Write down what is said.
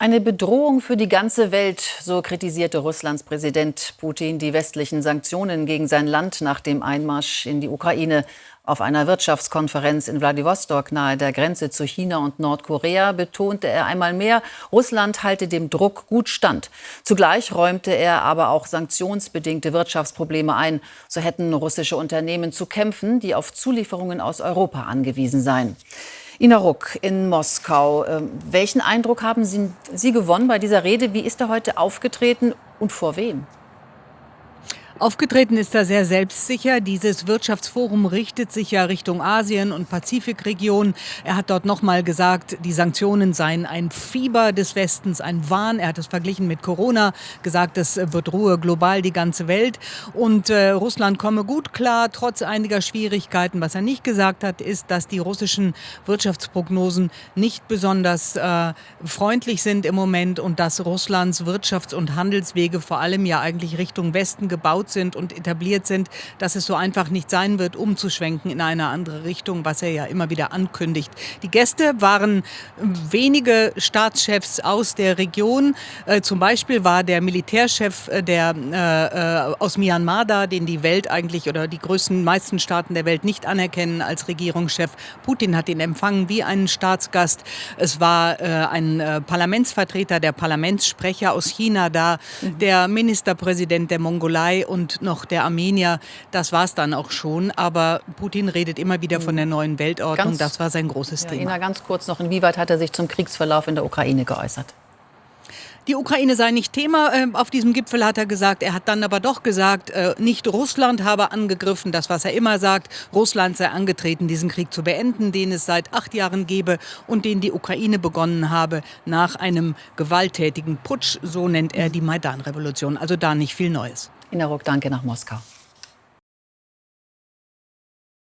Eine Bedrohung für die ganze Welt, so kritisierte Russlands Präsident Putin die westlichen Sanktionen gegen sein Land nach dem Einmarsch in die Ukraine. Auf einer Wirtschaftskonferenz in Wladiwostok nahe der Grenze zu China und Nordkorea betonte er einmal mehr, Russland halte dem Druck gut stand. Zugleich räumte er aber auch sanktionsbedingte Wirtschaftsprobleme ein. So hätten russische Unternehmen zu kämpfen, die auf Zulieferungen aus Europa angewiesen seien. Ina Ruck in Moskau. Ähm, welchen Eindruck haben Sie, Sie gewonnen bei dieser Rede? Wie ist er heute aufgetreten und vor wem? Aufgetreten ist er sehr selbstsicher. Dieses Wirtschaftsforum richtet sich ja Richtung Asien und Pazifikregion. Er hat dort nochmal gesagt, die Sanktionen seien ein Fieber des Westens, ein Wahn. Er hat es verglichen mit Corona, gesagt, es wird Ruhe global die ganze Welt. Und äh, Russland komme gut klar, trotz einiger Schwierigkeiten. Was er nicht gesagt hat, ist, dass die russischen Wirtschaftsprognosen nicht besonders äh, freundlich sind im Moment und dass Russlands Wirtschafts- und Handelswege vor allem ja eigentlich Richtung Westen gebaut gut sind und etabliert sind, dass es so einfach nicht sein wird, umzuschwenken in eine andere Richtung, was er ja immer wieder ankündigt. Die Gäste waren wenige Staatschefs aus der Region. Äh, zum Beispiel war der Militärchef äh, der, äh, äh, aus Myanmar da, den die Welt eigentlich oder die größten, meisten Staaten der Welt nicht anerkennen als Regierungschef. Putin hat ihn empfangen wie einen Staatsgast. Es war äh, ein äh, Parlamentsvertreter, der Parlamentssprecher aus China da, mhm. der Ministerpräsident der Mongolei und und noch der Armenier. Das war es dann auch schon. Aber Putin redet immer wieder von der neuen Weltordnung. Ganz, das war sein großes ja, Thema. Ina, ganz kurz noch, inwieweit hat er sich zum Kriegsverlauf in der Ukraine geäußert? Die Ukraine sei nicht Thema äh, auf diesem Gipfel, hat er gesagt. Er hat dann aber doch gesagt, äh, nicht Russland habe angegriffen, das, was er immer sagt. Russland sei angetreten, diesen Krieg zu beenden, den es seit acht Jahren gebe und den die Ukraine begonnen habe nach einem gewalttätigen Putsch. So nennt er die Maidan-Revolution. Also da nicht viel Neues. Ina Ruck, danke nach Moskau.